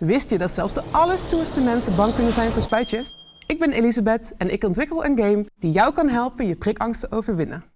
Wist je dat zelfs de allerstoerste mensen bang kunnen zijn voor spuitjes? Ik ben Elisabeth en ik ontwikkel een game die jou kan helpen je prikangst te overwinnen.